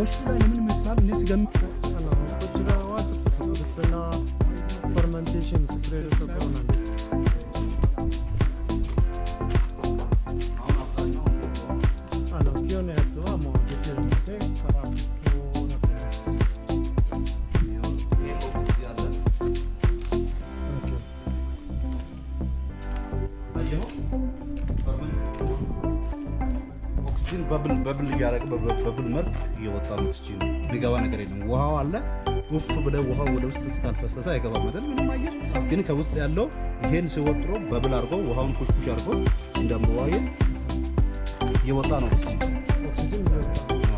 ውስጡ ላይ ምን ይመስላል? እኔ ኦክሲጅን በብል በብ- በብል መልክ እየወጣ ነው። ኦክሲጅን የሚገባ ነገር የለም። ውሃው አለ። ውፍ ብለህ ውሃው ወደ ውስጥ እስካልፈሰሰ አይገባም አይደል? ምንም አየር ግን ከውስጥ ያለው ይሄን ሲወጥሮ በብል አድርጎ ውሃውን ኩሽኩሽ አድርጎ እንደምዋየ እየወጣ ነው። ኦክሲጅን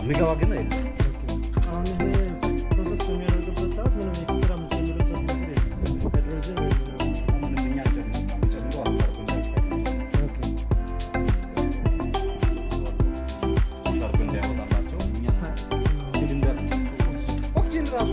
የሚገባ ግን የለም።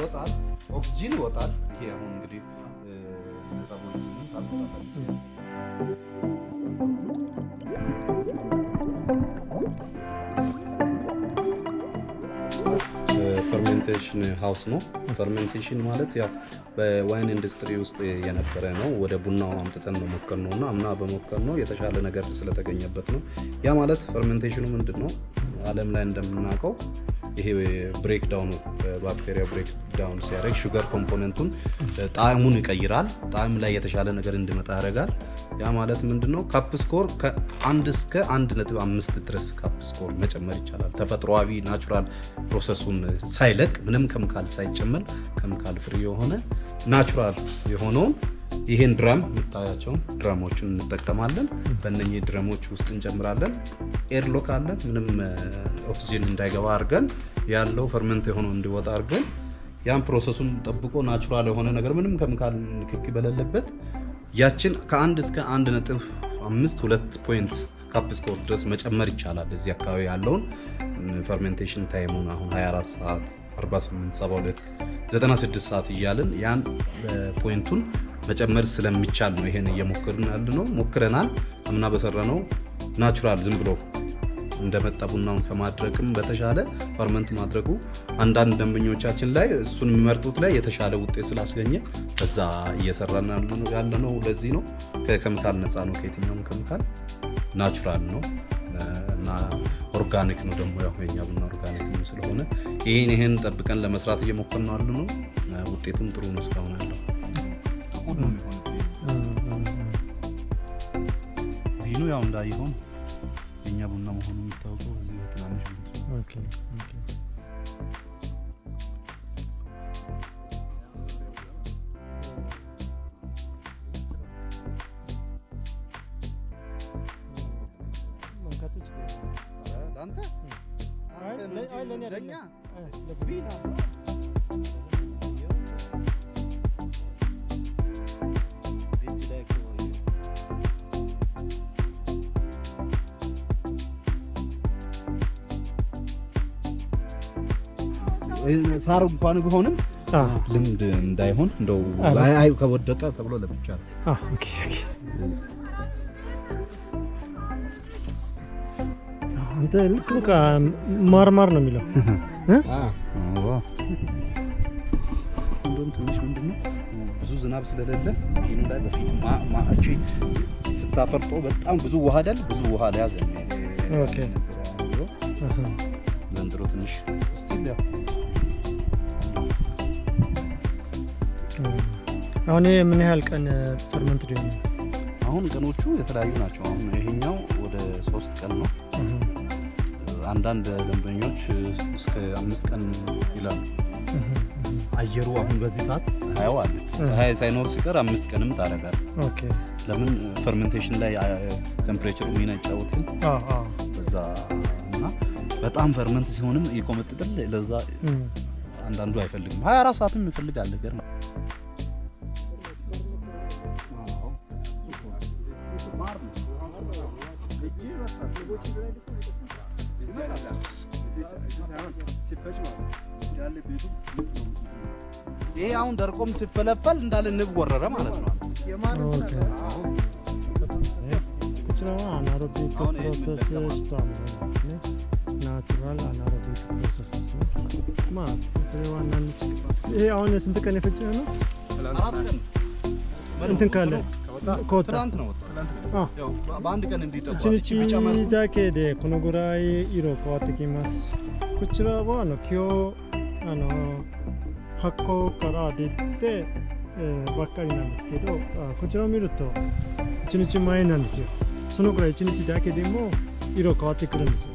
ይወጣል፣ ኦክሲጂን ይወጣል። ይሄ አሁን እንግዲህ metabolism ኡን ታውቁታላችሁ። fermentation house ነው። fermentation ማለት ያው በ wine industry ውስጥ የነበረ ነው። ወደ ቡናው አምጥተን ነው ሞከር ነው እና አምና በሞከር ነው የተሻለ ነገር ስለተገኘበት ነው። ያ ማለት fermentation ኑ ምንድን ነው? ዓለም ላይ እንደምናውቀው ይሄ breakdown ኑ ባክቴሪያ breakdown ሲያደርግ sugar component ኡን ጣዕሙን ይቀይራል። ጣዕም ላይ የተሻለ ነገር እንዲመጣ ያደርጋል። ያ ማለት ምንድን ነው? cup score ከአንድ እስከ አንድ ነጥብ አምስት ድረስ cup score መጨመር ይቻላል። ተፈጥሯዊ natural process ኡን ሳይለቅ ምንም ከምካል ሳይጨመር chemical free የሆነ natural የሆነውን ይሄን drum የምታያቸውን drum ኦችን እንጠቀማለን። በእነኚህ drum ኦች ውስጥ እንጨምራለን። airlock አለን። ምንም ኦክሲጅን እንዳይገባ አድርገን ያለው ferment የሆነው እንዲወጣ አድርገን ያን process ኡን ጠብቆ natural የሆነ ነገር ምንም ከምካል ንክኪ በሌለበት ያችን ከአንድ እስከ አንድ ነጥብ አምስት ሁለት point cup score ድረስ መጨመር ይቻላል። እዚህ አካባቢ ያለውን fermentation time ኡን አሁን 24 ሰዓት 48 72 96 ሰዓት እያልን ያን point ኡን መጨመር ስለሚቻል ነው ይሄን እየሞከርን ያለ ነው። ሞክረናል። አምና በሰራ ነው natural ዝም ብሎ እንደመጣ ቡናውን ከማድረግም በተሻለ ferment ማድረጉ አንዳንድ ደንበኞቻችን ላይ እሱን የሚመርጡት ላይ የተሻለ ውጤት ስላስገኘ በዛ እየሰራን ያለ ነው። ለዚህ ነው ከኬሚካል ነፃ ነው። ከየትኛውም ኬሚካል natural ነው organic ነው ደግሞ ያው የኛ ቡና organic ነው ስለሆነ ይህን ይህን ጠብቀን ለመስራት እየሞከርን ነው። ያለ ነው። ውጤቱም ጥሩ ነው እስካሁን ያለው። ቪኑ ያው እንዳይሆን የኛ ቡና መሆኑ የሚታወቀው በዚህ በትናንሽ አንተ? ለእኛ? ቢና ሳር እንኳን ቢሆንም ልምድ እንዳይሆን እንደው አይ ከወደቀ ተብሎ ለብቻ ነው። ልክ በቃ ማርማር ነው የሚለው። እንደውም ትንሽ ምንድን ነው ብዙ ዝናብ ስለሌለ ይህን ላይ በፊት ማ- ማ- እቺ ስታፈርጦ በጣም ብዙ ውሃ አይደል? ብዙ ውሃ ለያዘ። ኦኬ። ዘንድሮ ትንሽ ስቲል ያው አሁን ይሄ ምን ያህል ቀን ፈርመንት ሊሆን አሁን ቀኖቹ የተለያዩ ናቸው። አሁን ይሄኛው ወደ ሶስት ቀን ነው። አንዳንድ ደንበኞች እስከ አምስት ቀን ይላሉ። አየሩ አሁን በዚህ ሰዓት ፀሐዩ አለ። ፀሐይ ሳይኖር ሲቀር አምስት ቀንም okay ለምን fermentation ላይ temperature ኡ ሚና ይጫወታል። በዛ እና በጣም ferment ሲሆንም ይቆመጥጥል። ለዛ አንዳንዱ አይፈልግም። 24 ሰዓትም ይፈልጋል። ገር ይሄ አሁን ደርቆም ሲፈለፈል እንዳለ ንብ ወረረ ማለት ነው። ናቹራል አናሮቢክ ፕሮሰስስ ነው ይሄ አሁን ስንት ቀን የፈጀ ነው? እንትን ካለ ከወጣ ትናንት ነው ወጣ። አ ያው በአንድ ቀን እንዲጠቋ 1日だけでこのぐらい色変わってきます。こちらはあの今日あの発酵から出て、えーばっかりなんですけど、あこちらを見ると1日前なんですよ。そのぐらい1日だけでも色変わってくるんですよ。